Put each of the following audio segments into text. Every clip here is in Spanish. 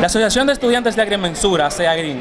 La Asociación de Estudiantes de Agrimensura, SEAGRIN,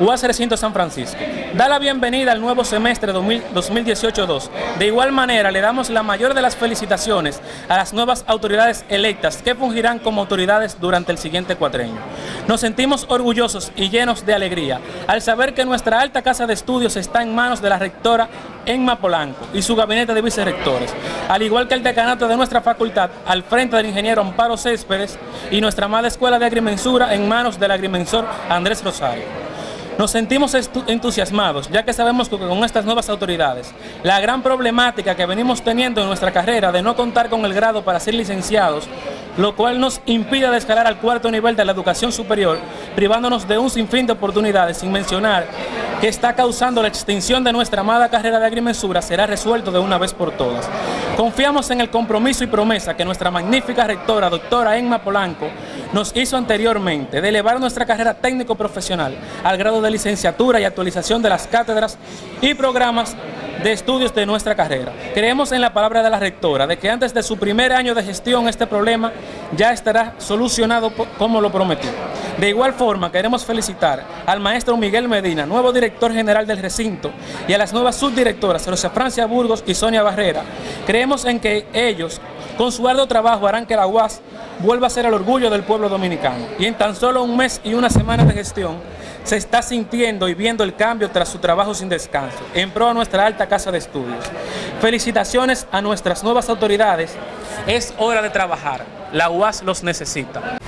UAS Recinto San Francisco, da la bienvenida al nuevo semestre 2018-2. De igual manera, le damos la mayor de las felicitaciones a las nuevas autoridades electas que fungirán como autoridades durante el siguiente cuatrenio. Nos sentimos orgullosos y llenos de alegría al saber que nuestra alta casa de estudios está en manos de la rectora Enma Polanco y su gabinete de vicerrectores, al igual que el decanato de nuestra facultad al frente del ingeniero Amparo Céspedes y nuestra amada escuela de agrimensura en manos del agrimensor Andrés Rosario. Nos sentimos entusiasmados, ya que sabemos que con estas nuevas autoridades, la gran problemática que venimos teniendo en nuestra carrera de no contar con el grado para ser licenciados, lo cual nos impide escalar al cuarto nivel de la educación superior, privándonos de un sinfín de oportunidades, sin mencionar que está causando la extinción de nuestra amada carrera de agrimensura, será resuelto de una vez por todas. Confiamos en el compromiso y promesa que nuestra magnífica rectora, doctora Emma Polanco, nos hizo anteriormente de elevar nuestra carrera técnico-profesional al grado de licenciatura y actualización de las cátedras y programas de estudios de nuestra carrera. Creemos en la palabra de la rectora de que antes de su primer año de gestión este problema ya estará solucionado como lo prometió. De igual forma, queremos felicitar al maestro Miguel Medina, nuevo director general del recinto, y a las nuevas subdirectoras, Rosa Francia Burgos y Sonia Barrera. Creemos en que ellos, con su arduo trabajo, harán que la UAS vuelva a ser el orgullo del pueblo dominicano. Y en tan solo un mes y una semana de gestión, se está sintiendo y viendo el cambio tras su trabajo sin descanso, en pro a nuestra alta casa de estudios. Felicitaciones a nuestras nuevas autoridades. Es hora de trabajar. La UAS los necesita.